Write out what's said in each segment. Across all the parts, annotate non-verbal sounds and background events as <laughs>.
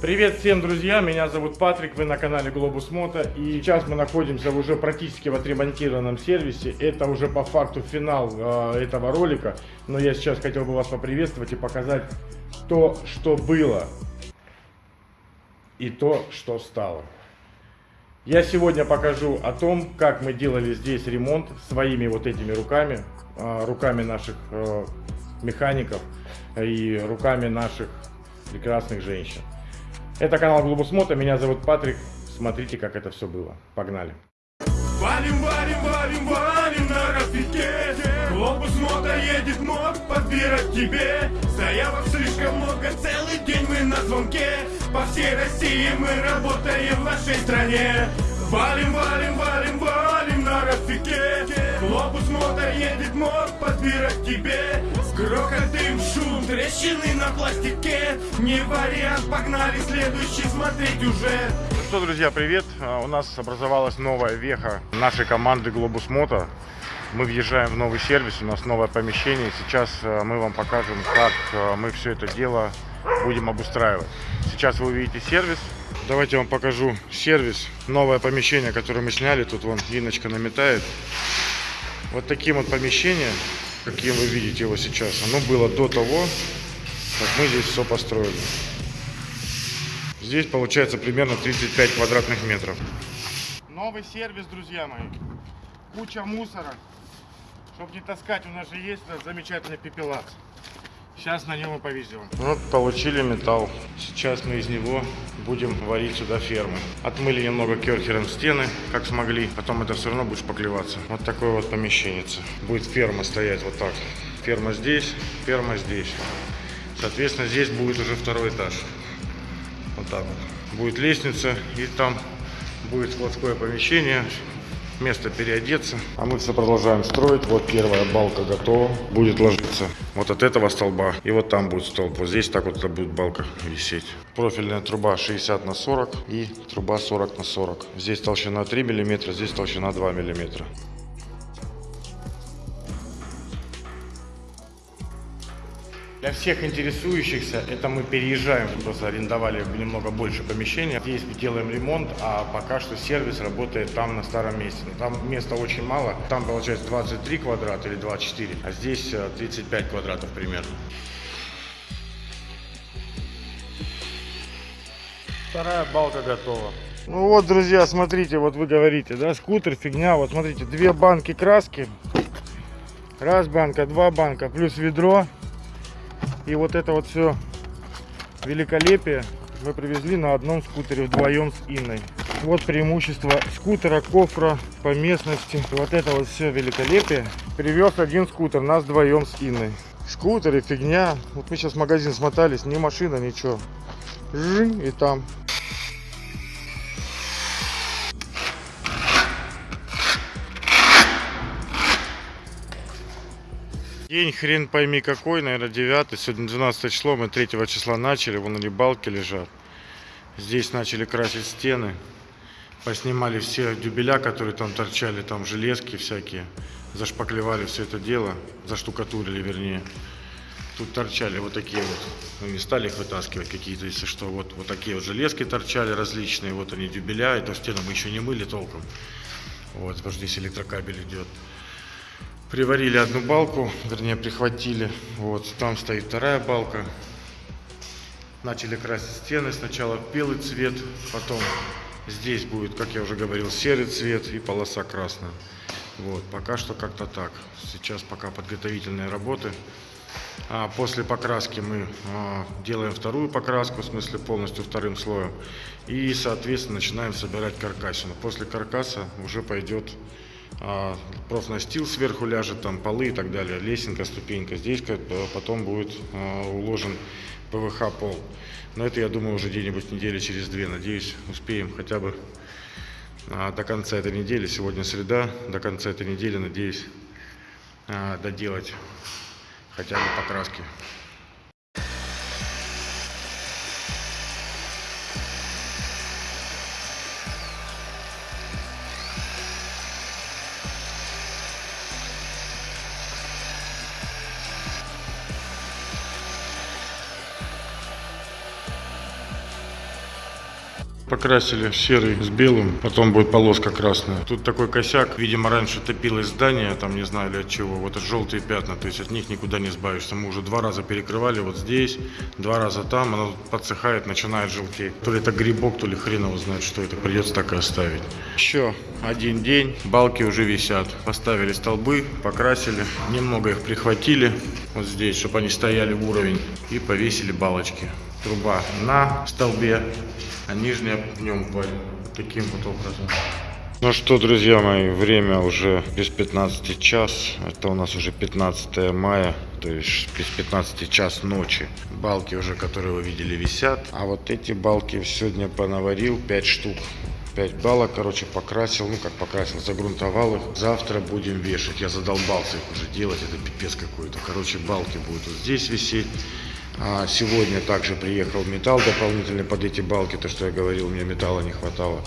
Привет всем, друзья! Меня зовут Патрик, вы на канале Globus Moto. И сейчас мы находимся уже практически в отремонтированном сервисе. Это уже по факту финал э, этого ролика. Но я сейчас хотел бы вас поприветствовать и показать то, что было. И то, что стало. Я сегодня покажу о том, как мы делали здесь ремонт своими вот этими руками. Э, руками наших э, механиков и руками наших прекрасных женщин. Это канал Глобус Мото, меня зовут Патрик. Смотрите, как это все было. Погнали. Валим, валим, валим, валим на распитке Глобус Мото едет мод подбирать тебе. Заявок слишком много, целый день мы на звонке. По всей России мы работаем в нашей стране. Валим, валим, валим, валим на распитке Глобус Мото едет мод подбирать тебе Грохот, дым, шум, трещины на пластике Не вариант, погнали следующий смотреть уже Ну что, друзья, привет! А, У нас образовалась новая веха нашей команды Globus Moto. Мы въезжаем в новый сервис, у нас новое помещение. Сейчас а, мы вам покажем, как а, мы все это дело будем обустраивать. Сейчас вы увидите сервис. Давайте я вам покажу сервис, новое помещение, которое мы сняли. Тут вон Иночка наметает. Вот таким вот помещением, каким вы видите его сейчас, оно было до того, как мы здесь все построили. Здесь получается примерно 35 квадратных метров. Новый сервис, друзья мои. Куча мусора. Чтобы не таскать, у нас же есть замечательный пепелац. Сейчас на нем и повезем. Вот получили металл. Сейчас мы из него будем варить сюда фермы. Отмыли немного керхером стены, как смогли. Потом это все равно будет шпаклеваться. Вот такое вот помещение. Будет ферма стоять вот так. Ферма здесь, ферма здесь. Соответственно, здесь будет уже второй этаж. Вот так вот. Будет лестница и там будет складское помещение, место переодеться. А мы все продолжаем строить. Вот первая балка готова. Будет ложиться вот от этого столба. И вот там будет столб. Вот здесь так вот это будет балка висеть. Профильная труба 60 на 40 и труба 40 на 40. Здесь толщина 3 миллиметра, здесь толщина 2 миллиметра. Для всех интересующихся, это мы переезжаем, просто арендовали немного больше помещения. Здесь делаем ремонт, а пока что сервис работает там на старом месте. Но там места очень мало. Там получается 23 квадрата или 24, а здесь э, 35 квадратов примерно. Вторая балка готова. Ну вот, друзья, смотрите, вот вы говорите, да, скутер, фигня. Вот смотрите, две банки краски. Раз банка, два банка, плюс ведро. И вот это вот все великолепие мы привезли на одном скутере вдвоем с Инной. Вот преимущество скутера, кофра по местности. Вот это вот все великолепие. Привез один скутер, нас вдвоем с Инной. Скутеры, фигня. Вот мы сейчас в магазин смотались, ни машина, ничего. Жинь, и там. День хрен пойми какой, наверное, 9 Сегодня 12 число, мы 3 числа начали, вон они балки лежат. Здесь начали красить стены. Поснимали все дюбеля, которые там торчали, там железки всякие. Зашпаклевали все это дело, заштукатурили вернее. Тут торчали вот такие вот, ну не стали их вытаскивать какие-то, если что, вот, вот такие вот железки торчали различные, вот они дюбеля, эту стену мы еще не мыли толком. Вот, потому что здесь электрокабель идет. Приварили одну балку, вернее прихватили. Вот там стоит вторая балка. Начали красить стены. Сначала белый цвет, потом здесь будет, как я уже говорил, серый цвет и полоса красная. Вот, пока что как-то так. Сейчас пока подготовительные работы. А после покраски мы а, делаем вторую покраску, в смысле полностью вторым слоем. И, соответственно, начинаем собирать каркасину. После каркаса уже пойдет профнастил сверху ляжет, там полы и так далее, лесенка, ступенька. Здесь потом будет а, уложен ПВХ пол. Но это, я думаю, уже где-нибудь недели через две. Надеюсь, успеем хотя бы а, до конца этой недели. Сегодня среда, до конца этой недели, надеюсь, а, доделать хотя бы покраски. Покрасили серый с белым, потом будет полоска красная. Тут такой косяк, видимо, раньше топилось здание, там не знаю ли от чего, вот это желтые пятна, то есть от них никуда не избавишься. Мы уже два раза перекрывали вот здесь, два раза там, оно подсыхает, начинает желтеть. То ли это грибок, то ли хрен его знает, что это, придется так и оставить. Еще один день, балки уже висят. Поставили столбы, покрасили, немного их прихватили вот здесь, чтобы они стояли в уровень, и повесили балочки. Труба на столбе, а нижняя в нем вот таким вот образом. Ну что, друзья мои, время уже без 15 час. Это у нас уже 15 мая, то есть без 15 час ночи. Балки уже, которые вы видели, висят. А вот эти балки сегодня понаварил 5 штук. 5 балок, короче, покрасил, ну как покрасил, загрунтовал их. Завтра будем вешать. Я задолбался их уже делать, это пипец какой-то. Короче, балки будут вот здесь висеть. А сегодня также приехал металл дополнительный под эти балки, то, что я говорил, мне металла не хватало.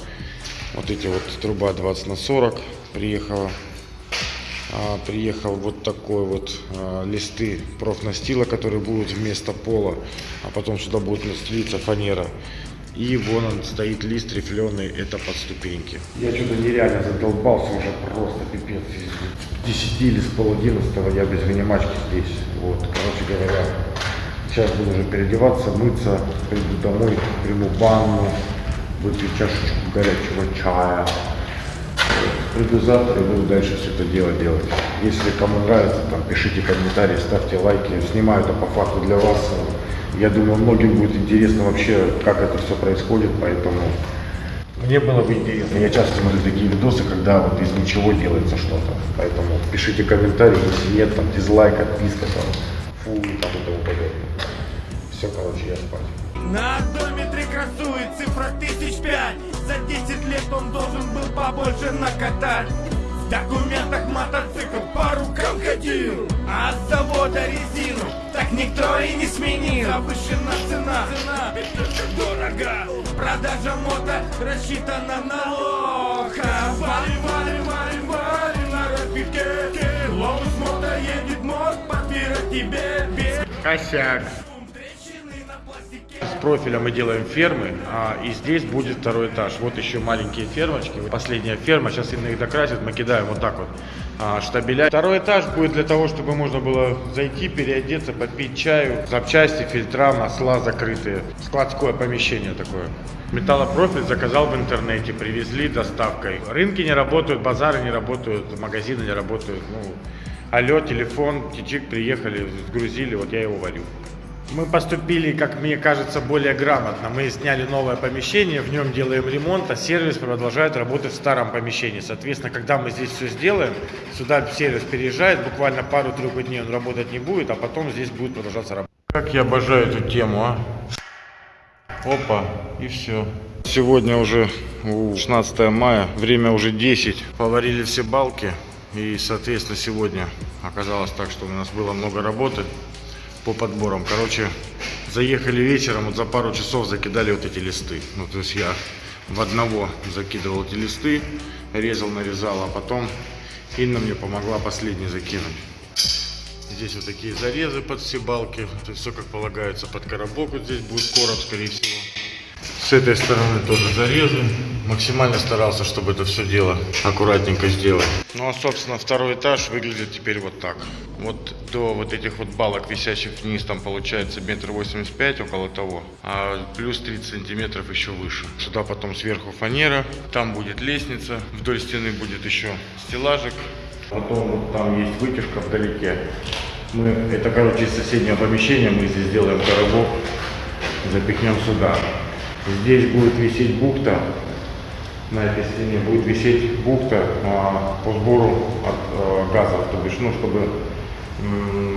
Вот эти вот труба 20 на 40 приехала. А, приехал вот такой вот а, листы профнастила, которые будут вместо пола, а потом сюда будет настелиться фанера. И вон он стоит лист рифленый, это под ступеньки. Я что-то нереально задолбался уже просто пипец. С 10 или с пол 11 я без вынимачки здесь. Вот, короче говоря, сейчас буду уже переодеваться, мыться, приду домой, приму ванну, выпью чашечку горячего чая. Приду завтра и буду дальше все это дело делать. Если кому нравится, там, пишите комментарии, ставьте лайки. Снимаю это по факту для вас. Я думаю, многим будет интересно вообще, как это все происходит, поэтому мне было бы интересно. Я часто смотрю такие видосы, когда вот из ничего делается что-то. Поэтому пишите комментарии, если нет, там дизлайк, отписка, там, фу подобное. Все, короче, я спать. На одометре красует цифра тысяч пять. За 10 лет он должен был побольше накатать. В документах мотоцикл по рукам ходил А с завода резину так никто и не сменил. Завышена цена, цена, ведь только дорого. Продажа мото рассчитана на лоха. Валим, валим, валим, валим на рапике Лобус мото едет мод, подбирать тебе без Косяк. Профиля мы делаем фермы, а, и здесь будет второй этаж. Вот еще маленькие фермочки. Последняя ферма, сейчас именно их докрасят, мы кидаем вот так вот а, штабеля. Второй этаж будет для того, чтобы можно было зайти, переодеться, попить чаю, запчасти, фильтра, масла закрытые. Складское помещение такое. Металлопрофиль заказал в интернете, привезли доставкой. Рынки не работают, базары не работают, магазины не работают. Ну, алло, телефон, тичик, приехали, сгрузили, вот я его варю. Мы поступили, как мне кажется, более грамотно. Мы сняли новое помещение, в нем делаем ремонт, а сервис продолжает работать в старом помещении. Соответственно, когда мы здесь все сделаем, сюда сервис переезжает, буквально пару-тройку дней он работать не будет, а потом здесь будет продолжаться работа. Как я обожаю эту тему, а? Опа, и все. Сегодня уже у, 16 мая, время уже 10. Поварили все балки. И, соответственно, сегодня оказалось так, что у нас было много работы по подборам. Короче, заехали вечером, вот за пару часов закидали вот эти листы. Ну, то есть я в одного закидывал эти листы, резал, нарезал, а потом Инна мне помогла последний закинуть. Здесь вот такие зарезы под все балки. То есть все как полагается под коробок. Вот здесь будет короб, скорее всего. С этой стороны тоже зарезы. Максимально старался, чтобы это все дело аккуратненько сделать. Ну а собственно второй этаж выглядит теперь вот так. Вот до вот этих вот балок, висящих вниз, там получается метр восемьдесят пять около того. А плюс 30 сантиметров еще выше. Сюда потом сверху фанера. Там будет лестница. Вдоль стены будет еще стеллажик. Потом вот там есть вытяжка вдалеке. Мы, это, короче, из соседнего помещения мы здесь сделаем коробок, запихнем сюда. Здесь будет висеть бухта, на этой стене будет висеть бухта а, по сбору от а, газов, то бишь, ну, чтобы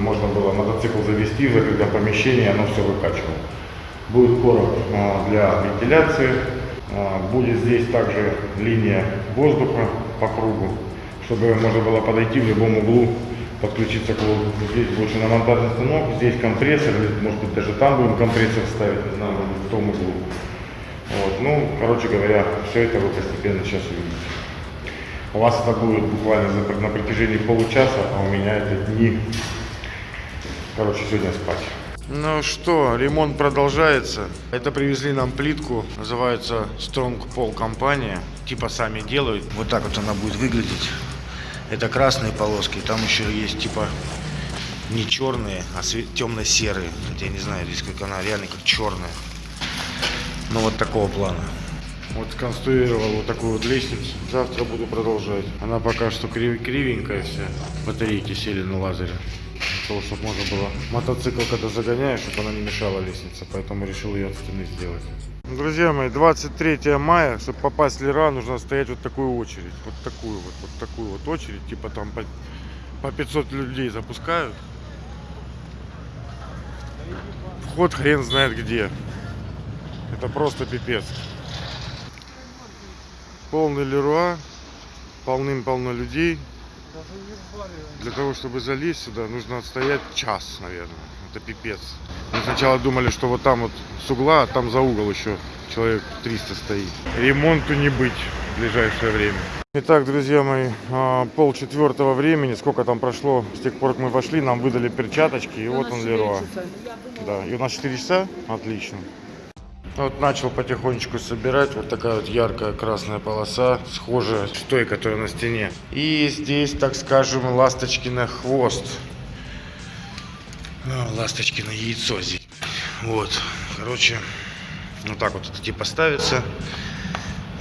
можно было мотоцикл завести в закрытое помещение, оно все выкачивало. Будет короб а, для вентиляции, а, будет здесь также линия воздуха по кругу, чтобы можно было подойти в любом углу, подключиться к воздуху. Здесь будет шиномонтажный станок, здесь компрессор, может быть даже там будем компрессор ставить, не знаю, в том углу. Вот, ну, короче говоря, все это вы постепенно сейчас увидите. У вас это будет буквально на протяжении получаса, а у меня это дни. Короче, сегодня спать. Ну что, ремонт продолжается. Это привезли нам плитку, называется Strong Pole компания. Типа сами делают. Вот так вот она будет выглядеть. Это красные полоски, там еще есть типа не черные, а темно-серые. Хотя я не знаю, здесь как она реально как черная. Ну вот такого плана. Вот сконструировал вот такую вот лестницу. Завтра буду продолжать. Она пока что крив- кривенькая вся. Батарейки сели на лазере. Того, чтобы можно было мотоцикл, когда загоняешь, чтобы она не мешала лестнице. Поэтому решил ее от стены сделать. Друзья мои, 23 мая, чтобы попасть в Лера, нужно стоять вот такую очередь. Вот такую вот, вот такую вот очередь. Типа там по, по 500 людей запускают. Вход хрен знает где. Это просто пипец. Полный Леруа, полным-полно людей. Для того, чтобы залезть сюда, нужно отстоять час, наверное. Это пипец. Мы сначала думали, что вот там вот с угла, а там за угол еще человек 300 стоит. Ремонту не быть в ближайшее время. Итак, друзья мои, а, пол четвертого времени, сколько там прошло, с тех пор, как мы вошли, нам выдали перчаточки, и вот он Леруа. Да, и у нас 4 часа? Отлично. Вот начал потихонечку собирать. Вот такая вот яркая красная полоса, схожая с той, которая на стене. И здесь, так скажем, ласточки на хвост. А, ласточки на яйцо здесь. Вот. Короче, вот так вот это типа ставится.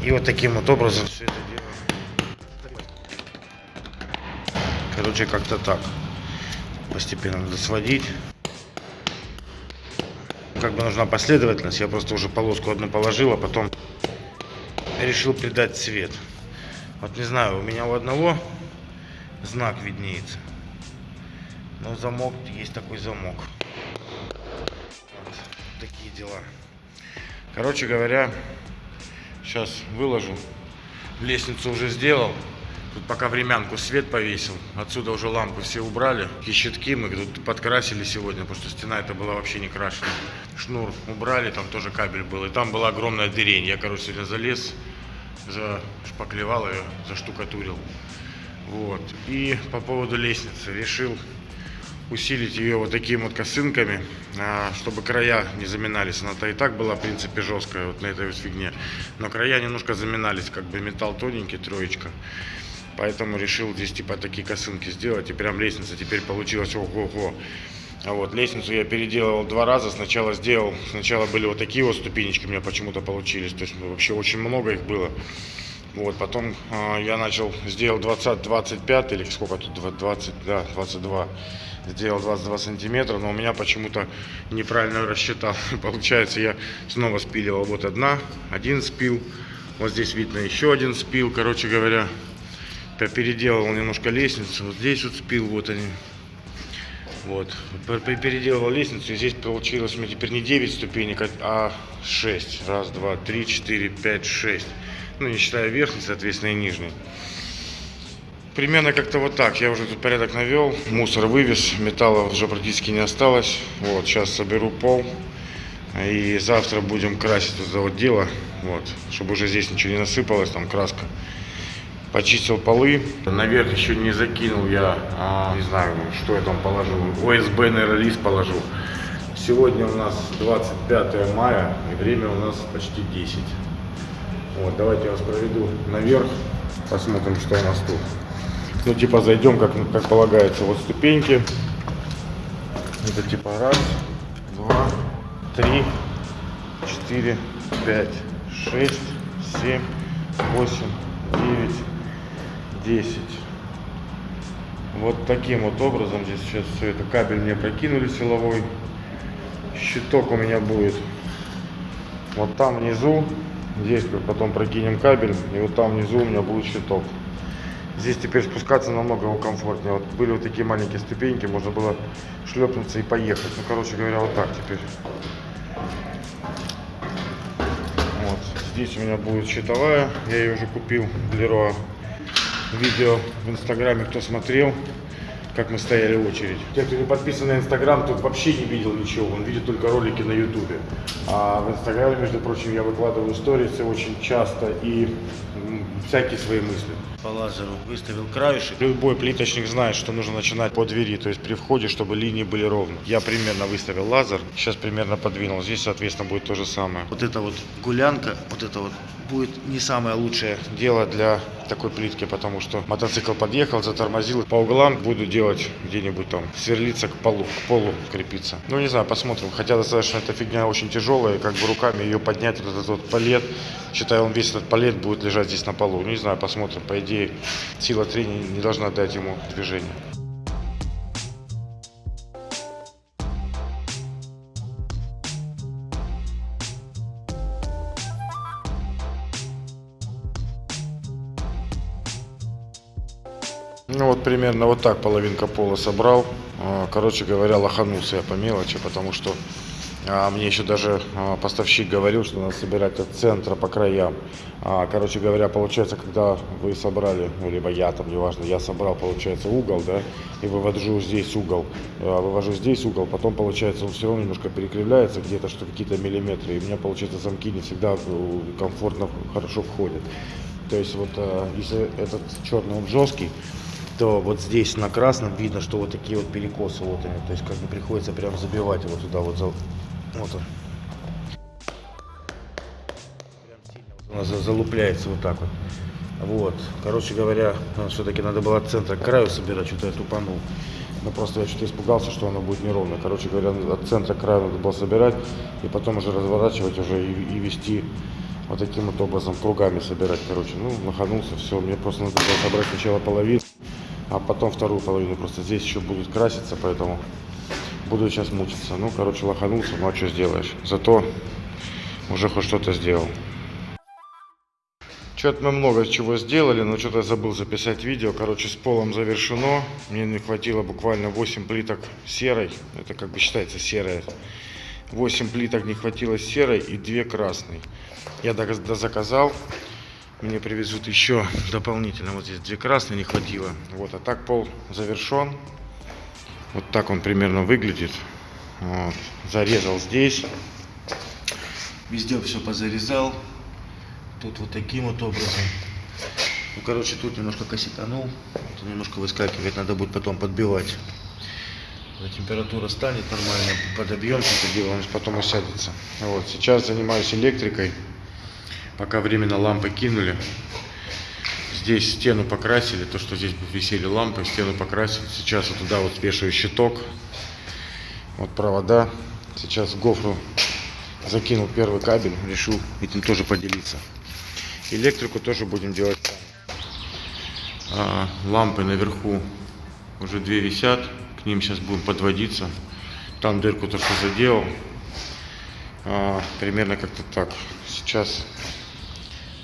И вот таким вот образом все это дело. Короче, как-то так. Постепенно надо сводить как бы нужна последовательность. Я просто уже полоску одну положил, а потом решил придать цвет. Вот не знаю, у меня у одного знак виднеется. Но замок, есть такой замок. Вот такие дела. Короче говоря, сейчас выложу. Лестницу уже сделал. Тут пока времянку свет повесил. Отсюда уже лампы все убрали. И щитки мы тут подкрасили сегодня, потому что стена это была вообще не крашена. Шнур убрали, там тоже кабель был. И там была огромная дырень. Я, короче, сегодня залез, зашпаклевал ее, заштукатурил. Вот. И по поводу лестницы решил усилить ее вот такими вот косынками, а, чтобы края не заминались. Она-то и так была, в принципе, жесткая вот на этой вот фигне. Но края немножко заминались, как бы металл тоненький, троечка. Поэтому решил здесь типа такие косынки сделать. И прям лестница теперь получилась ого-го. А вот лестницу я переделывал два раза. Сначала сделал, сначала были вот такие вот ступенечки у меня почему-то получились. То есть вообще очень много их было. Вот, потом э, я начал, сделал 20, 25 или сколько тут, 20, да, 22. Сделал 22 сантиметра, но у меня почему-то неправильно рассчитал. <laughs> Получается, я снова спиливал вот одна, один спил. Вот здесь видно еще один спил, короче говоря. Я переделал немножко лестницу. Вот здесь вот спил, вот они. Вот. Переделал лестницу. И здесь получилось у меня теперь не 9 ступенек, а 6. Раз, два, три, четыре, пять, шесть. Ну, не считая верхней, соответственно, и нижней. Примерно как-то вот так. Я уже тут порядок навел. Мусор вывез. Металла уже практически не осталось. Вот. Сейчас соберу пол. И завтра будем красить это вот дело. Вот. Чтобы уже здесь ничего не насыпалось. Там краска почистил полы. Наверх еще не закинул я, а, не знаю, что я там положил. ОСБ, наверное, лист положил. Сегодня у нас 25 мая, и время у нас почти 10. Вот, давайте я вас проведу наверх, посмотрим, что у нас тут. Ну, типа, зайдем, как, как полагается, вот ступеньки. Это типа раз, два, три, четыре, пять, шесть, семь, восемь, девять, 10. Вот таким вот образом здесь сейчас все это. Кабель мне прокинули силовой. Щиток у меня будет вот там внизу. Здесь потом прокинем кабель. И вот там внизу у меня будет щиток. Здесь теперь спускаться намного комфортнее. Вот были вот такие маленькие ступеньки, можно было шлепнуться и поехать. Ну, короче говоря, вот так теперь. Вот. Здесь у меня будет щитовая. Я ее уже купил в Леруа видео в инстаграме, кто смотрел, как мы стояли в очередь. Те, кто не подписан на инстаграм, тот вообще не видел ничего, он видит только ролики на ютубе. А в инстаграме, между прочим, я выкладываю сторисы очень часто и всякие свои мысли. По лазеру выставил краешек. Любой плиточник знает, что нужно начинать по двери, то есть при входе, чтобы линии были ровны. Я примерно выставил лазер, сейчас примерно подвинул. Здесь, соответственно, будет то же самое. Вот это вот гулянка, вот это вот будет не самое лучшее дело для такой плитки, потому что мотоцикл подъехал, затормозил. По углам буду делать где-нибудь там, сверлиться к полу, к полу крепиться. Ну, не знаю, посмотрим. Хотя достаточно эта фигня очень тяжелая, как бы руками ее поднять, вот этот вот палет, считаю, он весь этот палет будет лежать здесь на полу. Ну, не знаю, посмотрим. По идее, сила трения не должна дать ему движение. Ну вот примерно вот так половинка пола собрал. А, Короче говоря, лоханулся я по мелочи, потому что а, мне еще даже а, поставщик говорил, что надо собирать от центра по краям. Короче говоря, получается, когда вы собрали, ну, либо я там, неважно, я собрал, получается, угол, да, и вывожу здесь угол, а, вывожу здесь угол, потом, получается, он все равно немножко перекривляется, где-то что какие-то миллиметры, и у меня, получается, замки не всегда э, комфортно, хорошо входят. То есть вот если этот черный, он жесткий, то вот здесь на красном видно, что вот такие вот перекосы вот они. То есть как бы приходится прям забивать его туда вот за, вот он. Прям сильно залупляется вот так вот. Вот. Короче говоря, все-таки надо было от центра к краю собирать, что-то я тупанул. Ну просто я что-то испугался, что оно будет неровно. Короче говоря, от центра к краю надо было собирать и потом уже разворачивать уже и, и вести вот таким вот образом кругами собирать. Короче, ну, наханулся, все. Мне просто надо было собрать сначала половину, а потом вторую половину. Просто здесь еще будут краситься, поэтому буду сейчас мучиться. Ну, короче, лоханулся, ну а что сделаешь. Зато уже хоть что-то сделал. Что-то мы много чего сделали, но что-то забыл записать видео. Короче, с полом завершено. Мне не хватило буквально 8 плиток серой. Это как бы считается серая. 8 плиток не хватило серой и 2 красной. Я заказал. Мне привезут еще дополнительно. Вот здесь 2 красные не хватило. Вот, а так пол завершен. Вот так он примерно выглядит. Вот. Зарезал здесь. Везде все позарезал. Тут вот таким вот образом. Ну, короче, тут немножко коситанул. Вот немножко выскакивает. Надо будет потом подбивать. Температура станет нормально, подобьем это дело, он потом усядется. Вот, сейчас занимаюсь электрикой. Пока временно лампы кинули. Здесь стену покрасили, то, что здесь висели лампы, стену покрасили. Сейчас вот туда вот вешаю щиток. Вот провода. Сейчас в гофру закинул первый кабель, решил этим тоже поделиться. Электрику тоже будем делать. А, лампы наверху уже две висят, к ним сейчас будем подводиться. Там дырку то, что заделал. А, примерно как-то так. Сейчас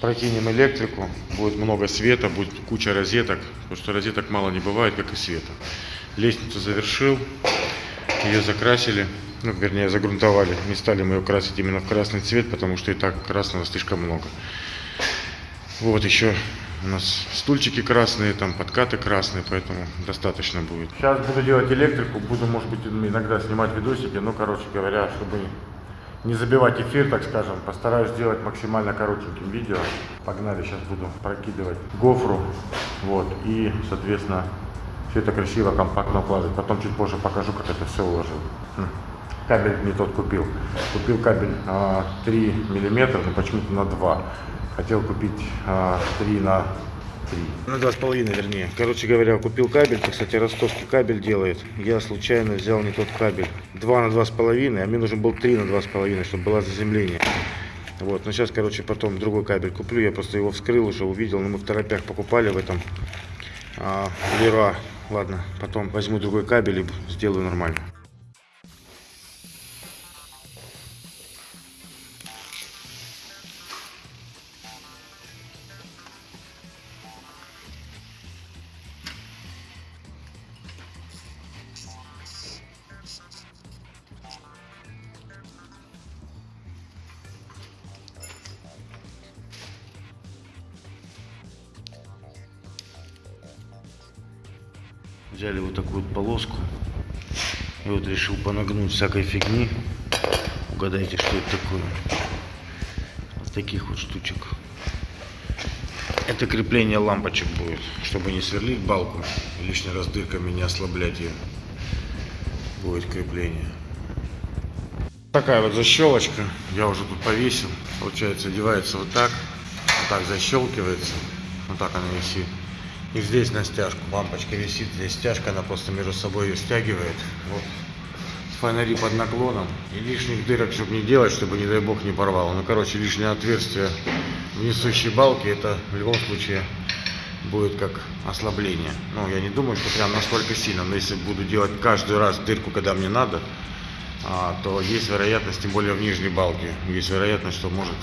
прокинем электрику, будет много света, будет куча розеток, потому что розеток мало не бывает, как и света. Лестницу завершил, ее закрасили, ну, вернее, загрунтовали. Не стали мы ее красить именно в красный цвет, потому что и так красного слишком много. Вот еще у нас стульчики красные, там подкаты красные, поэтому достаточно будет. Сейчас буду делать электрику, буду, может быть, иногда снимать видосики, но, короче говоря, чтобы не забивать эфир, так скажем, постараюсь сделать максимально коротеньким видео. Погнали, сейчас буду прокидывать гофру, вот, и, соответственно, все это красиво, компактно укладывать. Потом чуть позже покажу, как это все уложил. Хм. Кабель не тот купил. Купил кабель а, 3 миллиметра, но почему-то на 2. Хотел купить а, 3 на 3. На 2,5 вернее. Короче говоря, купил кабель. Это, кстати, ростовский кабель делает. Я случайно взял не тот кабель. 2 на 2,5, а мне нужен был 3 на 2,5, чтобы было заземление. Вот, но сейчас, короче, потом другой кабель куплю. Я просто его вскрыл уже, увидел. Но мы в торопях покупали в этом а, Леруа. Ладно, потом возьму другой кабель и сделаю нормально. Всякой фигни. Угадайте, что это такое. Вот таких вот штучек. Это крепление лампочек будет, чтобы не сверлить балку, лишний раз дырками не ослаблять ее. Будет крепление. Такая вот защелочка, я уже тут повесил. Получается, одевается вот так, вот так защелкивается, вот так она висит. И здесь на стяжку лампочка висит, здесь стяжка, она просто между собой ее стягивает. Вот. Фонари под наклоном. И лишних дырок, чтобы не делать, чтобы, не дай бог, не порвало. Ну, короче, лишнее отверстие в несущей балке, это в любом случае будет как ослабление. Ну, я не думаю, что прям настолько сильно, но если буду делать каждый раз дырку, когда мне надо, а, то есть вероятность, тем более в нижней балке, есть вероятность, что может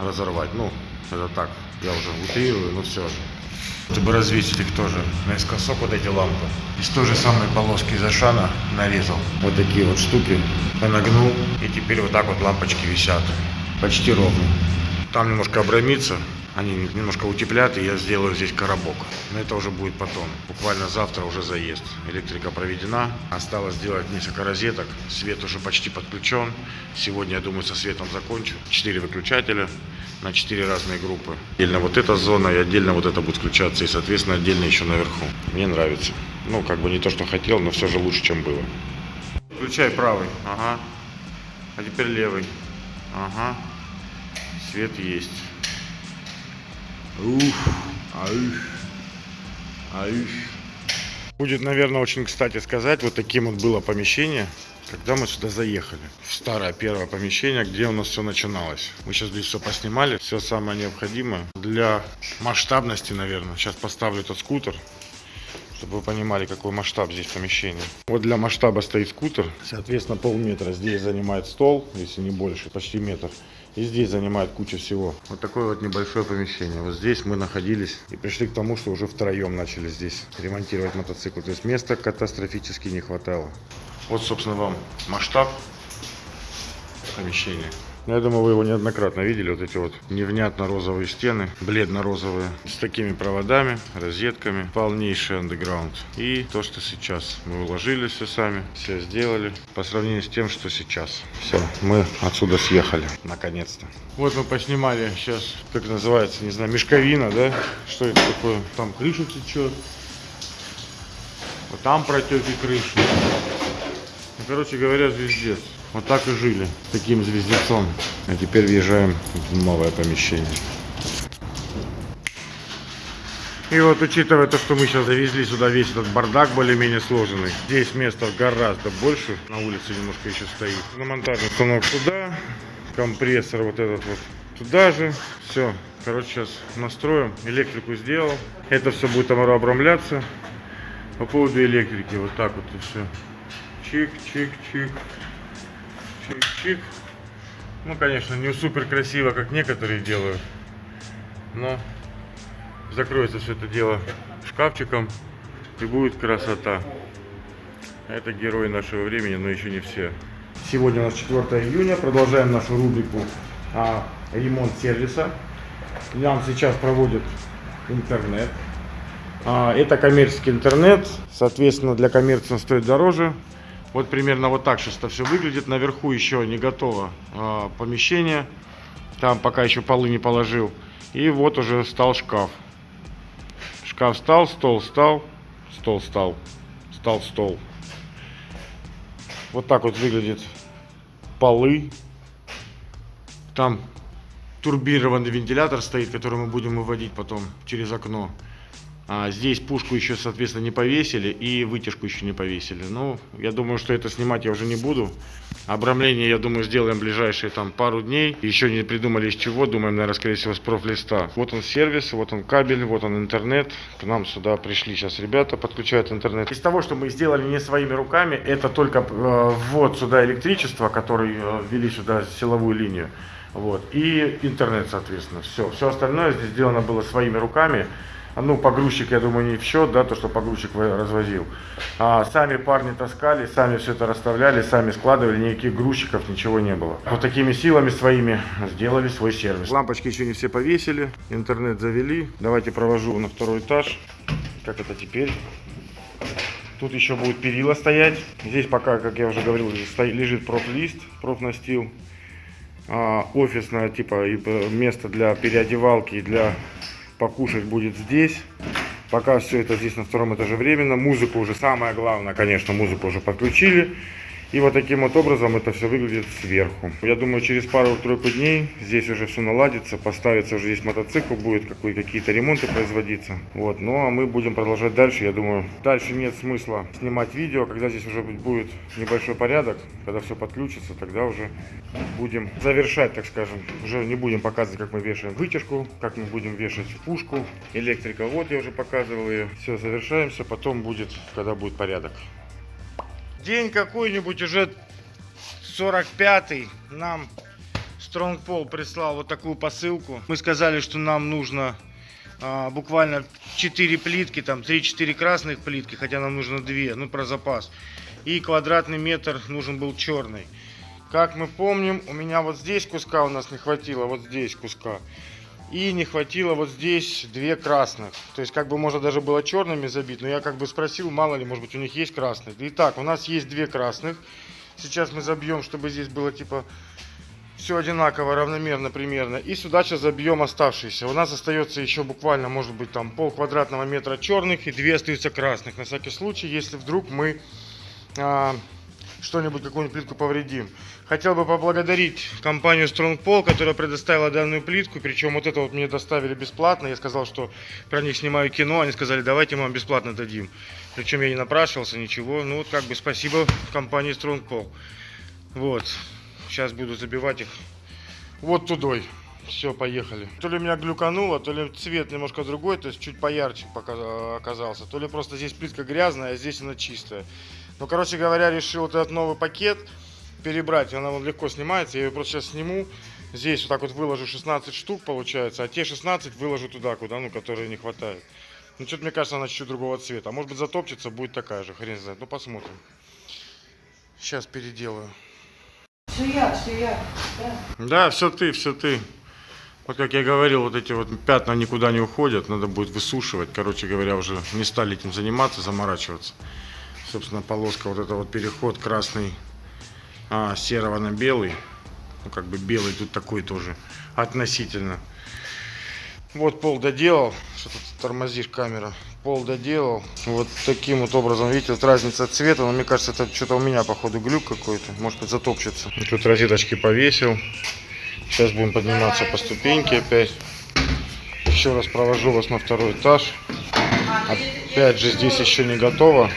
разорвать. Ну, это так, я уже утрирую, но все же. Чтобы развесить их тоже наискосок вот эти лампы. Из той же самой полоски из Ашана нарезал. Вот такие вот штуки. Понагнул. И теперь вот так вот лампочки висят. Почти ровно. Там немножко обрамится. Они немножко утеплят, и я сделаю здесь коробок. Но это уже будет потом. Буквально завтра уже заезд. Электрика проведена. Осталось сделать несколько розеток. Свет уже почти подключен. Сегодня, я думаю, со светом закончу. Четыре выключателя на четыре разные группы. Отдельно вот эта зона и отдельно вот это будет включаться. И, соответственно, отдельно еще наверху. Мне нравится. Ну, как бы не то, что хотел, но все же лучше, чем было. Включай правый. Ага. А теперь левый. Ага. Свет есть. Ух, ауш, ауш. Будет, наверное, очень кстати сказать, вот таким вот было помещение, когда мы сюда заехали. В старое первое помещение, где у нас все начиналось. Мы сейчас здесь все поснимали, все самое необходимое. Для масштабности, наверное, сейчас поставлю этот скутер, чтобы вы понимали, какой масштаб здесь помещения. Вот для масштаба стоит скутер, соответственно, полметра. Здесь занимает стол, если не больше, почти метр. И здесь занимает куча всего. Вот такое вот небольшое помещение. Вот здесь мы находились и пришли к тому, что уже втроем начали здесь ремонтировать мотоцикл. То есть места катастрофически не хватало. Вот, собственно, вам масштаб помещения. Я думаю, вы его неоднократно видели. Вот эти вот невнятно розовые стены, бледно-розовые, с такими проводами, розетками. Полнейший андеграунд. И то, что сейчас мы уложили все сами, все сделали. По сравнению с тем, что сейчас. Все, мы отсюда съехали, наконец-то. Вот мы поснимали сейчас, как называется, не знаю, мешковина, да? Что это такое? Там крыша течет. Вот там протеки крыши. Ну, короче говоря, звездец. Вот так и жили, таким звездецом. А теперь въезжаем в новое помещение. И вот учитывая то, что мы сейчас завезли сюда весь этот бардак более-менее сложенный, здесь места гораздо больше, на улице немножко еще стоит. На монтажный станок туда, компрессор вот этот вот туда же. Все, короче, сейчас настроим, электрику сделал. Это все будет обрамляться. По поводу электрики, вот так вот и все. Чик-чик-чик. Чик-чик. Ну, конечно, не супер красиво, как некоторые делают. Но закроется все это дело шкафчиком и будет красота. Это герои нашего времени, но еще не все. Сегодня у нас 4 июня. Продолжаем нашу рубрику а, ремонт сервиса. Нам сейчас проводят интернет. А, это коммерческий интернет. Соответственно, для коммерции он стоит дороже. Вот примерно вот так сейчас это все выглядит. Наверху еще не готово а, помещение. Там пока еще полы не положил. И вот уже стал шкаф. Шкаф стал, стол стал, стол стал, стал стол. Вот так вот выглядит полы. Там турбированный вентилятор стоит, который мы будем выводить потом через окно. А здесь пушку еще, соответственно, не повесили и вытяжку еще не повесили. Ну, я думаю, что это снимать я уже не буду. Обрамление, я думаю, сделаем ближайшие там пару дней. Еще не придумали из чего, думаем, наверное, скорее всего, с профлиста. Вот он сервис, вот он кабель, вот он интернет. К нам сюда пришли сейчас ребята, подключают интернет. Из того, что мы сделали не своими руками, это только э, ввод сюда электричества, который э, ввели сюда силовую линию. Вот. И интернет, соответственно. Все. Все остальное здесь сделано было своими руками. Ну, погрузчик, я думаю, не в счет, да, то, что погрузчик развозил. А сами парни таскали, сами все это расставляли, сами складывали, никаких грузчиков, ничего не было. Вот такими силами своими сделали свой сервис. Лампочки еще не все повесили, интернет завели. Давайте провожу на второй этаж. Как это теперь? Тут еще будет перила стоять. Здесь пока, как я уже говорил, лежит профлист, профнастил. А, офисное, типа, место для переодевалки и для покушать будет здесь. Пока все это здесь на втором этаже временно. Музыку уже, самое главное, конечно, музыку уже подключили. И вот таким вот образом это все выглядит сверху. Я думаю, через пару-тройку дней здесь уже все наладится, поставится уже здесь мотоцикл, будет какие-то ремонты производиться. Вот, ну а мы будем продолжать дальше. Я думаю, дальше нет смысла снимать видео, когда здесь уже будет небольшой порядок, когда все подключится, тогда уже будем завершать, так скажем. Уже не будем показывать, как мы вешаем вытяжку, как мы будем вешать пушку. Электрика, вот я уже показывал ее. Все, завершаемся, потом будет, когда будет порядок. День какой-нибудь уже 45-й нам Стронгпол прислал вот такую посылку. Мы сказали, что нам нужно а, буквально 4 плитки, там 3-4 красных плитки, хотя нам нужно 2, ну про запас. И квадратный метр нужен был черный. Как мы помним, у меня вот здесь куска у нас не хватило, вот здесь куска. И не хватило вот здесь две красных. То есть как бы можно даже было черными забить, но я как бы спросил, мало ли, может быть у них есть красных. Итак, у нас есть две красных. Сейчас мы забьем, чтобы здесь было типа все одинаково, равномерно примерно. И сюда сейчас забьем оставшиеся. У нас остается еще буквально, может быть, там пол квадратного метра черных и две остаются красных. На всякий случай, если вдруг мы а, что-нибудь, какую-нибудь плитку повредим. Хотел бы поблагодарить компанию Strongpol, которая предоставила данную плитку. Причем вот это вот мне доставили бесплатно. Я сказал, что про них снимаю кино. Они сказали, давайте мы вам бесплатно дадим. Причем я не напрашивался, ничего. Ну вот как бы спасибо компании Strongpol. Вот. Сейчас буду забивать их вот тудой. Все, поехали. То ли меня глюкануло, то ли цвет немножко другой, то есть чуть поярче пока- оказался. То ли просто здесь плитка грязная, а здесь она чистая. Ну, короче говоря, решил вот этот новый пакет перебрать. Она вот легко снимается. Я ее просто сейчас сниму. Здесь вот так вот выложу 16 штук, получается. А те 16 выложу туда, куда, ну, которые не хватает. Ну, что-то мне кажется, она чуть-чуть другого цвета. А может быть затопчется, будет такая же, хрен знает. Ну, посмотрим. Сейчас переделаю. Все я, все я. Да. Да, все ты, все ты. Вот как я говорил, вот эти вот пятна никуда не уходят, надо будет высушивать. Короче говоря, уже не стали этим заниматься, заморачиваться. Собственно, полоска, вот это вот переход красный, а, серого на белый. Ну, как бы белый тут такой тоже относительно. Вот пол доделал. Что тут тормозишь камера? Пол доделал. Вот таким вот образом, видите, вот разница цвета. Но мне кажется, это что-то у меня, походу, глюк какой-то. Может быть, затопчется. Тут розеточки повесил. Сейчас будем подниматься по ступеньке опять. Еще раз провожу вас на второй этаж. Опять же, здесь еще не готово.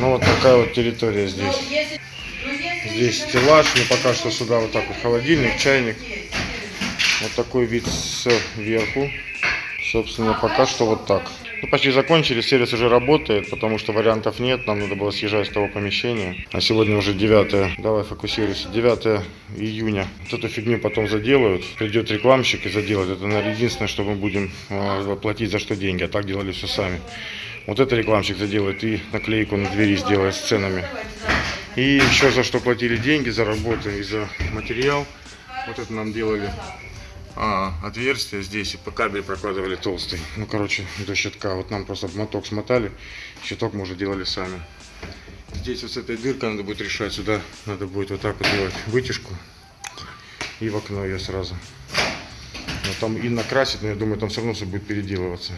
Ну, вот такая вот территория здесь. Здесь стеллаж, но пока что сюда вот так вот холодильник, чайник. Вот такой вид сверху. Собственно, пока что вот так. Ну, почти закончили, сервис уже работает, потому что вариантов нет, нам надо было съезжать с того помещения. А сегодня уже 9, давай фокусируйся, 9 июня. Вот эту фигню потом заделают, придет рекламщик и заделает. Это, наверное, единственное, что мы будем э, платить за что деньги, а так делали все сами. Вот это рекламщик заделает и наклейку на двери сделает с ценами. И еще за что платили деньги, за работу и за материал. Вот это нам делали а, отверстие здесь и по кабель прокладывали толстый. Ну, короче, до щитка. Вот нам просто моток смотали, щиток мы уже делали сами. Здесь вот с этой дыркой надо будет решать. Сюда надо будет вот так вот делать вытяжку и в окно ее сразу. Но там и накрасить, но я думаю, там все равно все будет переделываться.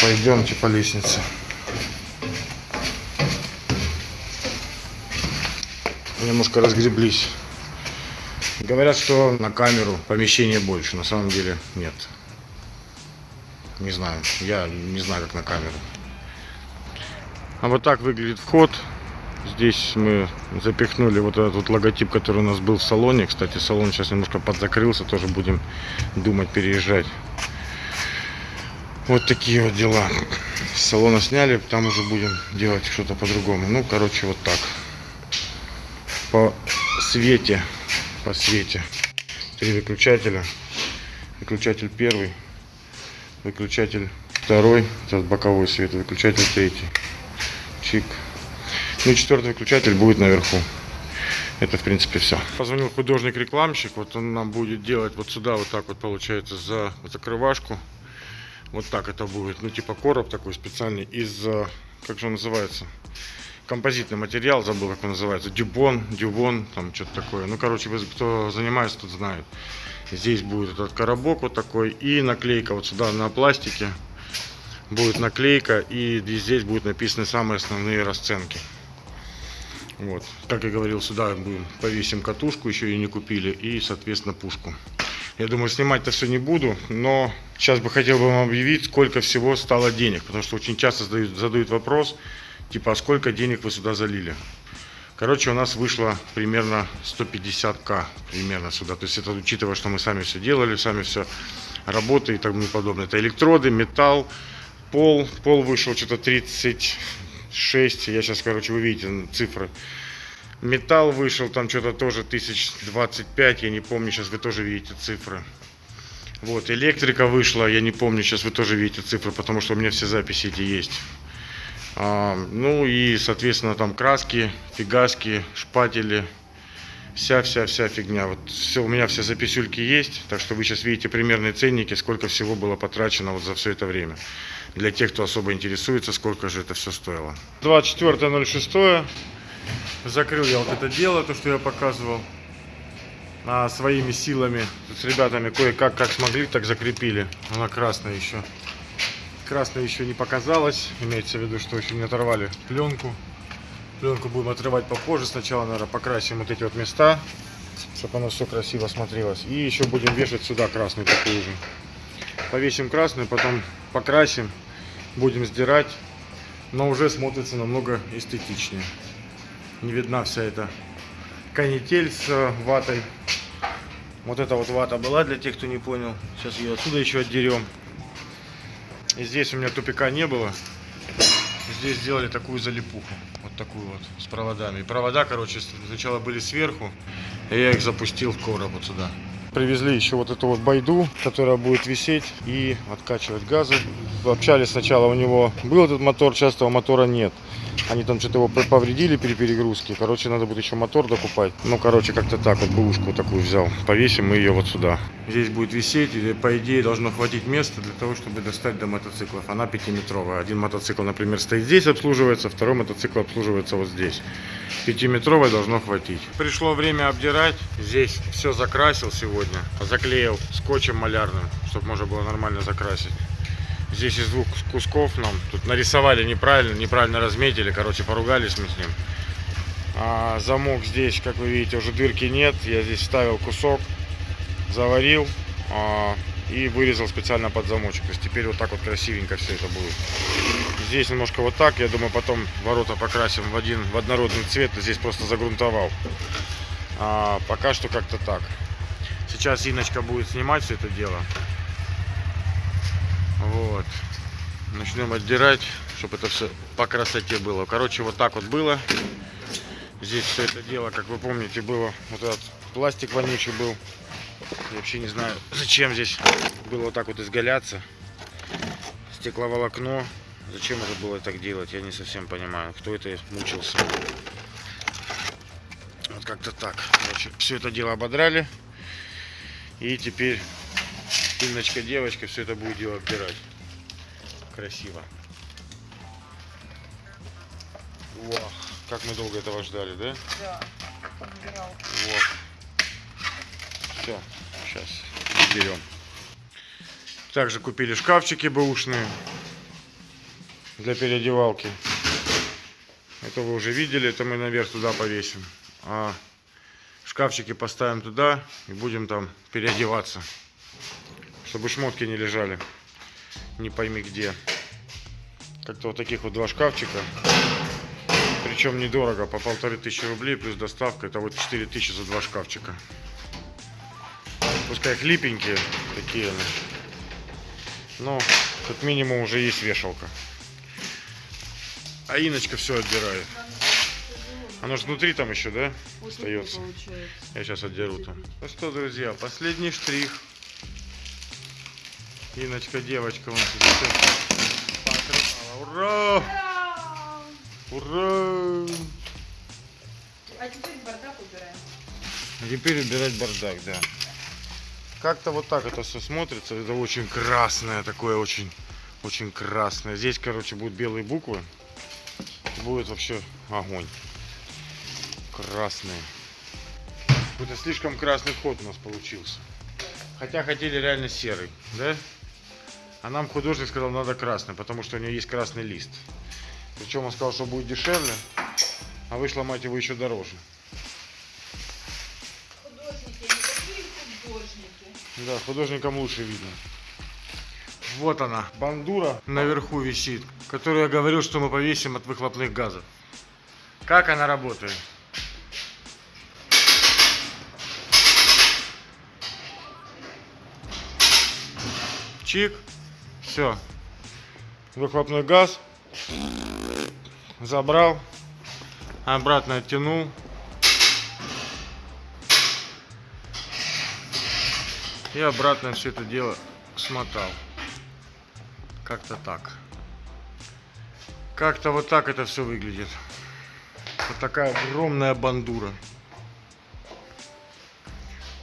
Пойдемте по лестнице. Немножко разгреблись. Говорят, что на камеру помещения больше. На самом деле нет. Не знаю. Я не знаю, как на камеру. А вот так выглядит вход. Здесь мы запихнули вот этот вот логотип, который у нас был в салоне. Кстати, салон сейчас немножко подзакрылся. Тоже будем думать переезжать. Вот такие вот дела. С салона сняли, там уже будем делать что-то по-другому. Ну, короче, вот так. По свете по свете. Три выключателя. Выключатель первый, выключатель второй, этот боковой свет, выключатель третий. Чик. Ну и четвертый выключатель будет наверху. Это в принципе все. Позвонил художник-рекламщик, вот он нам будет делать вот сюда вот так вот получается за закрывашку. Вот так это будет, ну типа короб такой специальный из, как же он называется? композитный материал, забыл, как он называется, дюбон, дюбон, там что-то такое. Ну, короче, кто занимается, тот знает. Здесь будет этот коробок вот такой и наклейка вот сюда на пластике. Будет наклейка и здесь будут написаны самые основные расценки. Вот, как я говорил, сюда будем повесим катушку, еще ее не купили, и, соответственно, пушку. Я думаю, снимать-то все не буду, но сейчас бы хотел бы вам объявить, сколько всего стало денег, потому что очень часто задают, задают вопрос, типа, а сколько денег вы сюда залили? Короче, у нас вышло примерно 150к примерно сюда. То есть это учитывая, что мы сами все делали, сами все работы и тому подобное. Это электроды, металл, пол. Пол вышел что-то 36. Я сейчас, короче, вы видите цифры. Металл вышел там что-то тоже 1025. Я не помню, сейчас вы тоже видите цифры. Вот, электрика вышла, я не помню, сейчас вы тоже видите цифры, потому что у меня все записи эти есть. А, ну и, соответственно, там краски, фигаски, шпатели, вся-вся-вся фигня. Вот все, у меня все записюльки есть, так что вы сейчас видите примерные ценники, сколько всего было потрачено вот за все это время. Для тех, кто особо интересуется, сколько же это все стоило. 24.06. Закрыл я вот это дело, то, что я показывал. А, своими силами. С ребятами кое-как, как смогли, так закрепили. Она красная еще. Красная еще не показалась. Имеется в виду, что еще не оторвали пленку. Пленку будем отрывать попозже. Сначала, наверное, покрасим вот эти вот места, чтобы оно все красиво смотрелось. И еще будем вешать сюда красную такую же. Повесим красную, потом покрасим, будем сдирать. Но уже смотрится намного эстетичнее. Не видна вся эта канитель с э, ватой. Вот эта вот вата была, для тех, кто не понял. Сейчас ее отсюда еще отдерем. И здесь у меня тупика не было. Здесь сделали такую залипуху. Вот такую вот, с проводами. И провода, короче, сначала были сверху. И я их запустил в короб вот сюда. Привезли еще вот эту вот байду, которая будет висеть и откачивать газы. Общались сначала, у него был этот мотор, сейчас этого мотора нет. Они там что-то его повредили при перегрузке. Короче, надо будет еще мотор докупать. Ну, короче, как-то так вот бушку такую взял. Повесим мы ее вот сюда. Здесь будет висеть, и по идее должно хватить места для того, чтобы достать до мотоциклов. Она пятиметровая. Один мотоцикл, например, стоит здесь, обслуживается, второй мотоцикл обслуживается вот здесь. Пятиметровой должно хватить. Пришло время обдирать. Здесь все закрасил сегодня. Заклеил скотчем малярным, чтобы можно было нормально закрасить. Здесь из двух кусков нам тут нарисовали неправильно, неправильно разметили, короче, поругались мы с ним. А, замок здесь, как вы видите, уже дырки нет. Я здесь вставил кусок, заварил а, и вырезал специально под замочек. То есть теперь вот так вот красивенько все это будет. Здесь немножко вот так. Я думаю, потом ворота покрасим в один в однородный цвет. Здесь просто загрунтовал. А, пока что как-то так. Сейчас Иночка будет снимать все это дело. Вот. Начнем отдирать, чтобы это все по красоте было. Короче, вот так вот было. Здесь все это дело, как вы помните, было вот этот пластик вонючий был. Я вообще не знаю, зачем здесь было вот так вот изгаляться. Стекловолокно. Зачем это было так делать, я не совсем понимаю. Кто это мучился. Вот как-то так. Короче, все это дело ободрали. И теперь Инночка, девочка, все это будет дело обдирать. Красиво. Вау, как мы долго этого ждали, да? Да, подбирал. Вот. Все, сейчас берем. Также купили шкафчики бэушные для переодевалки. Это вы уже видели, это мы наверх туда повесим. А шкафчики поставим туда и будем там переодеваться. Чтобы шмотки не лежали. Не пойми где. Как-то вот таких вот два шкафчика. Причем недорого, по полторы тысячи рублей плюс доставка. Это вот 4 тысячи за два шкафчика. Пускай хлипенькие такие. Но как минимум уже есть вешалка. А Иночка все отдирает. Оно же внутри там еще, да? Остается. Получается. Я сейчас отдеру там. Ну что, друзья, последний штрих. Иночка, девочка, всё покрывала. Ура! Ура! А теперь бардак убираем. А теперь убирать бардак, да. Как-то вот так это все смотрится. Это очень красное, такое очень, очень красное. Здесь, короче, будут белые буквы. Будет вообще огонь. Красные. Это слишком красный ход у нас получился. Хотя хотели реально серый, да? А нам художник сказал, надо красный, потому что у него есть красный лист. Причем он сказал, что будет дешевле, а вышло, мать его, еще дороже. Художники, они такие художники. Да, художникам лучше видно. Вот она, бандура наверху висит, которую я говорил, что мы повесим от выхлопных газов. Как она работает? Чик. Все. Выхлопной газ. Забрал. Обратно оттянул. И обратно все это дело смотал. Как-то так. Как-то вот так это все выглядит. Вот такая огромная бандура.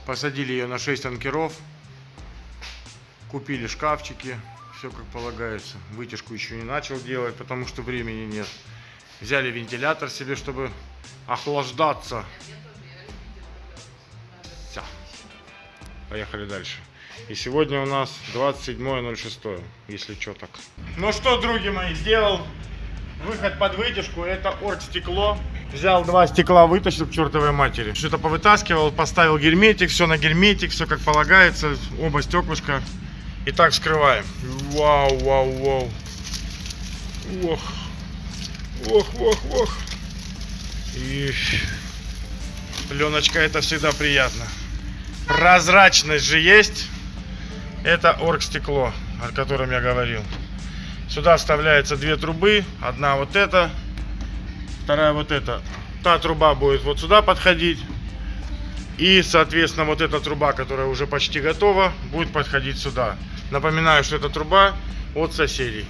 Посадили ее на 6 анкеров. Купили шкафчики. Все как полагается. Вытяжку еще не начал делать, потому что времени нет. Взяли вентилятор себе, чтобы охлаждаться. Всё. Поехали дальше. И сегодня у нас 27.06, если что так. Ну что, други мои, сделал выход под вытяжку. Это оргстекло. Взял два стекла, вытащил к чертовой матери. Что-то повытаскивал, поставил герметик, все на герметик, все как полагается. Оба стеклышка. И так вскрываем. Вау, вау, вау. Ох. Ох, ох, ох. И пленочка это всегда приятно. Прозрачность же есть. Это оргстекло, о котором я говорил. Сюда вставляются две трубы. Одна вот эта, вторая вот эта. Та труба будет вот сюда подходить. И, соответственно, вот эта труба, которая уже почти готова, будет подходить сюда. Напоминаю, что это труба от соседей.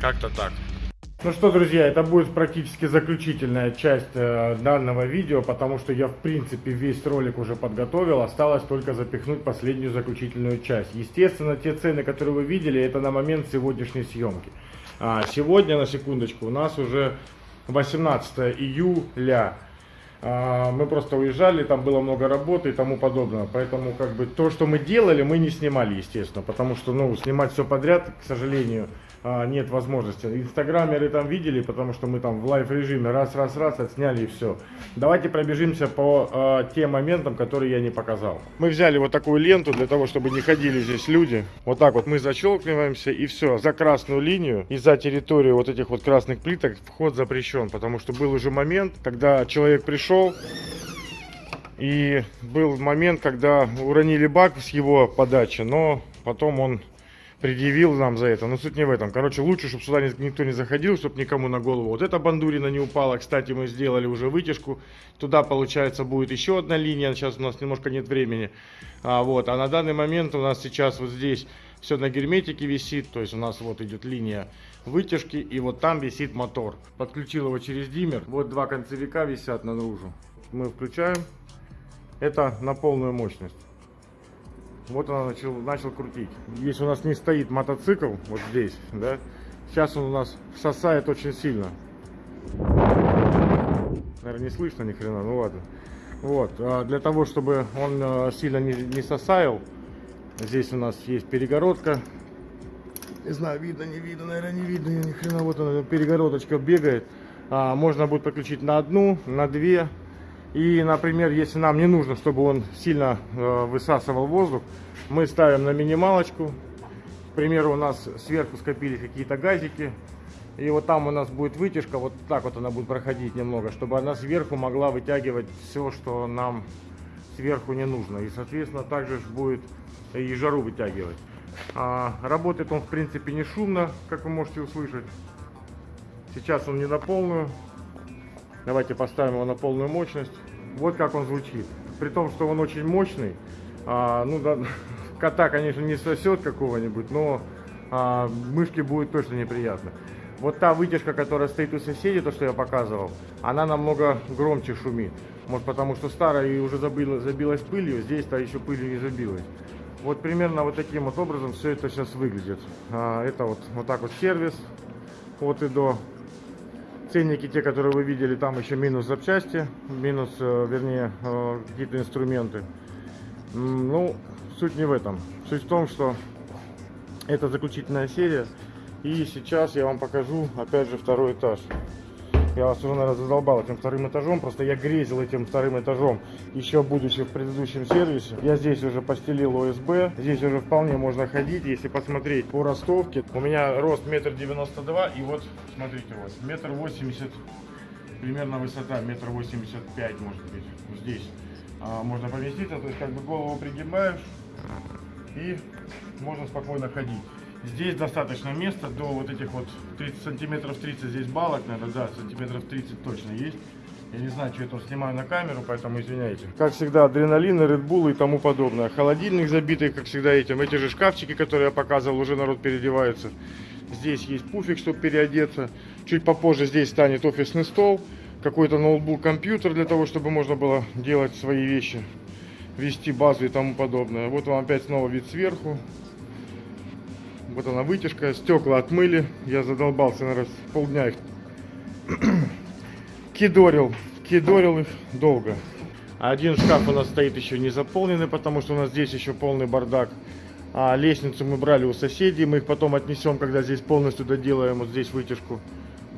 Как-то так. Ну что, друзья, это будет практически заключительная часть э, данного видео, потому что я, в принципе, весь ролик уже подготовил. Осталось только запихнуть последнюю заключительную часть. Естественно, те цены, которые вы видели, это на момент сегодняшней съемки. А сегодня, на секундочку, у нас уже 18 июля. А, Мы просто уезжали, там было много работы и тому подобное. Поэтому как бы то, что мы делали, мы не снимали, естественно. Потому что, ну, снимать все подряд, к сожалению, а, нет возможности. Инстаграмеры там видели, потому что мы там в live режиме раз-раз-раз отсняли и все. Давайте пробежимся по а, тем моментам, которые я не показал. Мы взяли вот такую ленту для того, чтобы не ходили здесь люди. Вот так вот мы защелкиваемся и все. За красную линию и за территорию вот этих вот красных плиток вход запрещен. Потому что был уже момент, когда человек пришел и был момент, когда уронили бак с его подачи, но потом он предъявил нам за это. Но суть не в этом. Короче, лучше, чтобы сюда ни- никто не заходил, чтобы никому на голову. Вот эта бандурина не упала. Кстати, мы сделали уже вытяжку. Туда, получается, будет еще одна линия. Сейчас у нас немножко нет времени. А, вот. а на данный момент у нас сейчас вот здесь все на герметике висит. То есть у нас вот идет линия вытяжки. И вот там висит мотор. Подключил его через диммер. Вот два концевика висят наружу. Мы включаем. Это на полную мощность. Вот она начал, начал крутить. Если у нас не стоит мотоцикл, вот здесь, да, сейчас он у нас сосает очень сильно. Наверное, не слышно ни хрена, ну ладно. Вот, а для того, чтобы он э, сильно не, не сосаял, здесь у нас есть перегородка. Не знаю, видно, не видно, наверное, не видно, ни хрена, вот она, перегородочка бегает. А, можно будет подключить на одну, на две. И, например, если нам не нужно, чтобы он сильно э, высасывал воздух, мы ставим на минималочку. К примеру, у нас сверху скопились какие-то газики. И вот там у нас будет вытяжка, вот так вот она будет проходить немного, чтобы она сверху могла вытягивать все, что нам сверху не нужно. И, соответственно, также будет и жару вытягивать. А, работает он, в принципе, не шумно, как вы можете услышать. Сейчас он не на полную. Давайте поставим его на полную мощность. Вот как он звучит. При том, что он очень мощный. а, ну, да, <laughs> кота, конечно, не сосет какого-нибудь, но а, мышке будет точно неприятно. Вот та вытяжка, которая стоит у соседей, то, что я показывал, она намного громче шумит. Может, потому что старая и уже забила, забилась пылью, здесь-то еще пылью не забилась. Вот примерно вот таким вот образом все это сейчас выглядит. А, это вот, вот так вот сервис от и до. Ценники, те, которые вы видели, там еще минус запчасти, минус, э, вернее, э, какие-то инструменты. Ну, суть не в этом. Суть в том, что это заключительная серия. И сейчас я вам покажу, опять же, второй этаж. Я вас уже, наверное, задолбал этим вторым этажом. Просто я грезил этим вторым этажом, еще будучи в предыдущем сервисе. Я здесь уже постелил ОСБ. Здесь уже вполне можно ходить. Если посмотреть по ростовке, у меня рост метр девяносто два. И вот, смотрите, вот, метр восемьдесят, примерно высота, метр восемьдесят пять, может быть, здесь. А, можно поместиться, то есть как бы голову пригибаешь и можно спокойно ходить. Здесь достаточно места до вот этих вот 30 сантиметров 30 здесь балок, наверное, да, сантиметров 30 точно есть. Я не знаю, что я тут снимаю на камеру, поэтому извиняйте. Как всегда, адреналин, Red и тому подобное. Холодильник забитый, как всегда, этим. Эти же шкафчики, которые я показывал, уже народ переодевается. Здесь есть пуфик, чтобы переодеться. Чуть попозже здесь станет офисный стол. Какой-то ноутбук, компьютер для того, чтобы можно было делать свои вещи. Вести базу и тому подобное. Вот вам опять снова вид сверху. Вот она вытяжка, стекла отмыли. Я задолбался, наверное, полдня их <clears throat> кидорил. Кидорил их долго. Один шкаф у нас стоит еще не заполненный, потому что у нас здесь еще полный бардак. А лестницу мы брали у соседей. Мы их потом отнесем, когда здесь полностью доделаем. Вот здесь вытяжку.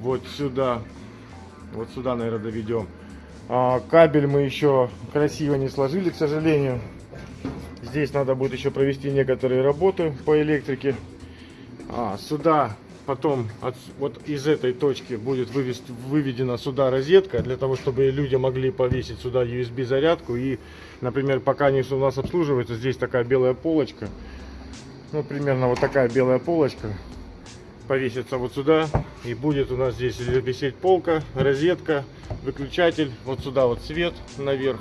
Вот сюда. Вот сюда, наверное, доведем. А, кабель мы еще красиво не сложили, к сожалению. Здесь надо будет еще провести некоторые работы по электрике. А, сюда потом от, вот из этой точки будет вывести, выведена сюда розетка, для того, чтобы люди могли повесить сюда USB зарядку. И, например, пока они у нас обслуживаются, здесь такая белая полочка. Ну, примерно вот такая белая полочка повесится вот сюда. И будет у нас здесь висеть полка, розетка, выключатель. Вот сюда вот свет наверх.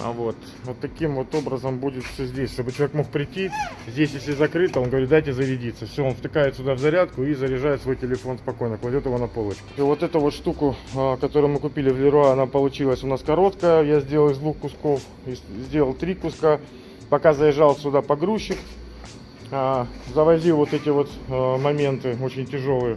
А вот, вот таким вот образом будет все здесь, чтобы человек мог прийти. Здесь, если закрыто, он говорит, дайте зарядиться. Все, он втыкает сюда в зарядку и заряжает свой телефон спокойно, кладет его на полочку. И вот эту вот штуку, а, которую мы купили в Леруа, она получилась у нас короткая. Я сделал из двух кусков, сделал три куска. Пока заезжал сюда погрузчик, а, завозил вот эти вот а, моменты очень тяжелые.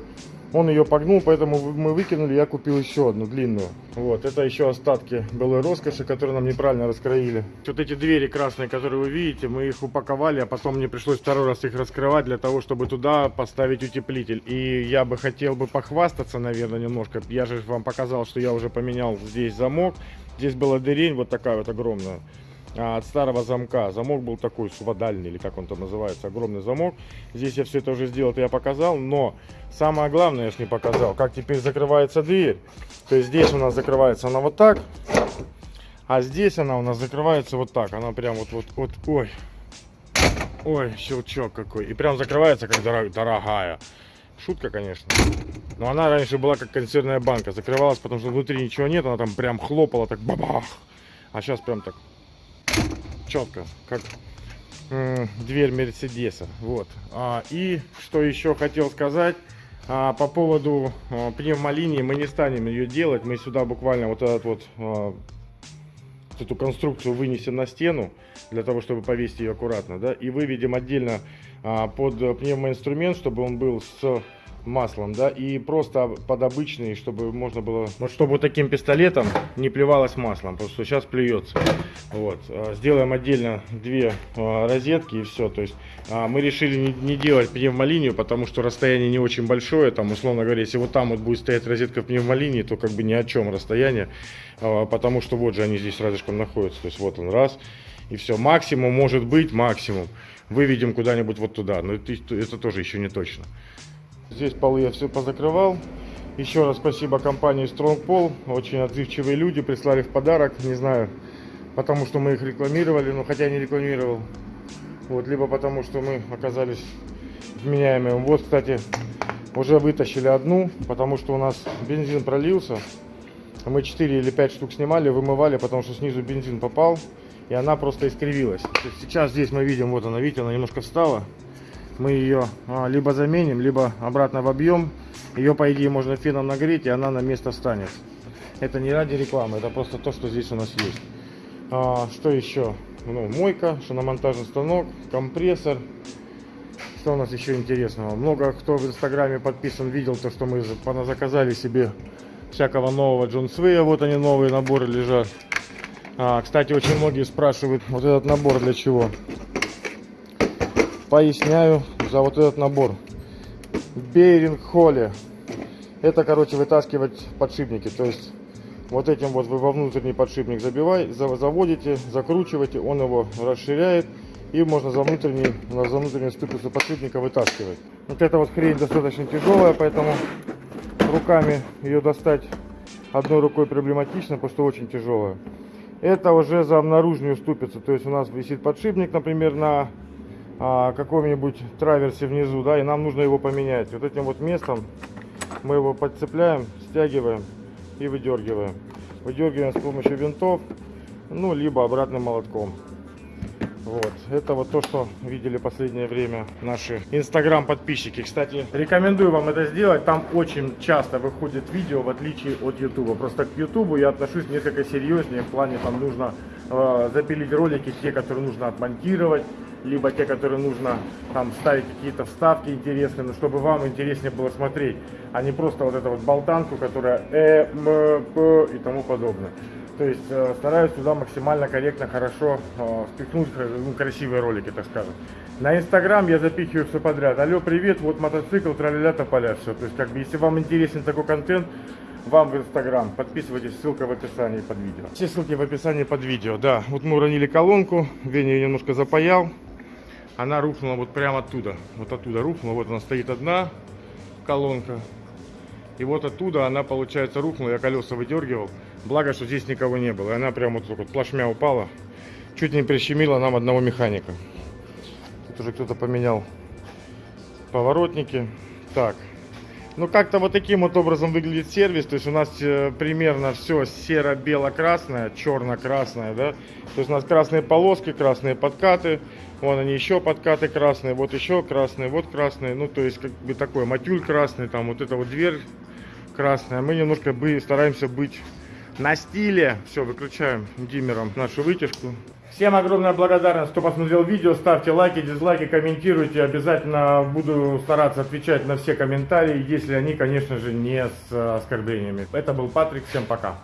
Он ее погнул, поэтому мы выкинули, я купил еще одну длинную. Вот, это еще остатки былой роскоши, которые нам неправильно раскроили. Вот эти двери красные, которые вы видите, мы их упаковали, а потом мне пришлось второй раз их раскрывать для того, чтобы туда поставить утеплитель. И я бы хотел бы похвастаться, наверное, немножко. Я же вам показал, что я уже поменял здесь замок. Здесь была дырень вот такая вот огромная от старого замка. Замок был такой суводальный, или как он там называется, огромный замок. Здесь я все это уже сделал, это я показал, но самое главное я ж не показал, как теперь закрывается дверь. То есть здесь у нас закрывается она вот так, а здесь она у нас закрывается вот так. Она прям вот, вот, вот, ой, ой, щелчок какой. И прям закрывается как дорог- дорогая. Шутка, конечно. Но она раньше была как консервная банка. Закрывалась, потому что внутри ничего нет. Она там прям хлопала так бабах. А сейчас прям так четко, как дверь Мерседеса. Вот. А, и что еще хотел сказать. а, по поводу а, пневмолинии мы не станем ее делать. Мы сюда буквально вот этот а, вот эту конструкцию вынесем на стену для того, чтобы повесить ее аккуратно, да, и выведем отдельно под пневмоинструмент, чтобы он был с маслом, да, и просто под обычный, чтобы можно было, вот чтобы таким пистолетом не плевалось маслом, что сейчас плюется. Вот, А, сделаем отдельно две а, розетки и все, то есть а, мы решили не, не делать пневмолинию, потому что расстояние не очень большое, там, условно говоря, если вот там вот будет стоять розетка в пневмолинии, то как бы ни о чем расстояние, потому что вот же они здесь рядышком находятся, то есть вот он раз, и все, максимум может быть, максимум, выведем куда-нибудь вот туда, но это, это тоже еще не точно. Здесь полы я все позакрывал. Еще раз спасибо компании Strong Pole. Очень отзывчивые люди прислали в подарок. Не знаю, потому что мы их рекламировали, но хотя не рекламировал. Вот, либо потому что мы оказались вменяемыми. Вот, кстати, уже вытащили одну, потому что у нас бензин пролился. Мы 4 или 5 штук снимали, вымывали, потому что снизу бензин попал. И она просто искривилась. Сейчас здесь мы видим, вот она, видите, она немножко встала мы ее а, либо заменим, либо обратно в объем. Ее, по идее, можно феном нагреть, и она на место станет. Это не ради рекламы, это просто то, что здесь у нас есть. А, что еще? Ну, мойка, шиномонтажный станок, компрессор, Что у нас еще интересного? Много кто в инстаграме подписан, видел то, что мы за- поназаказали себе всякого нового Джон Свея. Вот они новые наборы лежат. А, кстати, очень многие спрашивают, вот этот набор для чего? Поясняю за вот этот набор. Бейринг Холли. Это, короче, вытаскивать подшипники. То есть вот этим вот вы во внутренний подшипник забивай, за- заводите, закручиваете, он его расширяет. И можно за внутренний, за внутреннюю ступицу подшипника вытаскивать. Вот эта вот хрень достаточно тяжелая, поэтому руками ее достать одной рукой проблематично, что очень тяжелая. Это уже за наружную ступицу. То есть у нас висит подшипник, например, на а, каком-нибудь траверсе внизу, да, и нам нужно его поменять. Вот этим вот местом мы его подцепляем, стягиваем и выдергиваем. Выдергиваем с помощью винтов, ну, либо обратным молотком. Вот, это вот то, что видели последнее время наши инстаграм подписчики. Кстати, рекомендую вам это сделать. Там очень часто выходит видео, в отличие от ютуба. Просто к ютубу я отношусь несколько серьезнее. В плане там нужно э, запилить ролики, те, которые нужно отмонтировать, либо те, которые нужно там ставить какие-то вставки интересные, но чтобы вам интереснее было смотреть, а не просто вот эту вот болтанку, которая э, м, п и тому подобное. То есть э, стараюсь туда максимально корректно, хорошо э, впихнуть ну, красивые ролики, так скажем. На Инстаграм я запихиваю все подряд. Алло, привет, вот мотоцикл, траля тополя, все. То есть, как бы, если вам интересен такой контент, вам в Инстаграм. Подписывайтесь, ссылка в описании под видео. Все ссылки в описании под видео, да. Вот мы уронили колонку, Веня ее немножко запаял. Она рухнула вот прямо оттуда. Вот оттуда рухнула, вот она стоит одна колонка. И вот оттуда она, получается, рухнула, я колеса выдергивал. Благо, что здесь никого не было. И она прям вот вот плашмя упала. Чуть не прищемила нам одного механика. Тут уже кто-то поменял поворотники. Так. Ну, как-то вот таким вот образом выглядит сервис. То есть у нас э, примерно все серо-бело-красное, черно-красное, да. То есть у нас красные полоски, красные подкаты. Вон они еще подкаты красные, вот еще красные, вот красные. Ну, то есть как бы такой матюль красный, там вот эта вот дверь красная. Мы немножко бы стараемся быть на стиле. Все, выключаем диммером нашу вытяжку. Всем огромная благодарность, кто посмотрел видео. Ставьте лайки, дизлайки, комментируйте. Обязательно буду стараться отвечать на все комментарии, если они, конечно же, не с э, оскорблениями. Это был Патрик. Всем пока.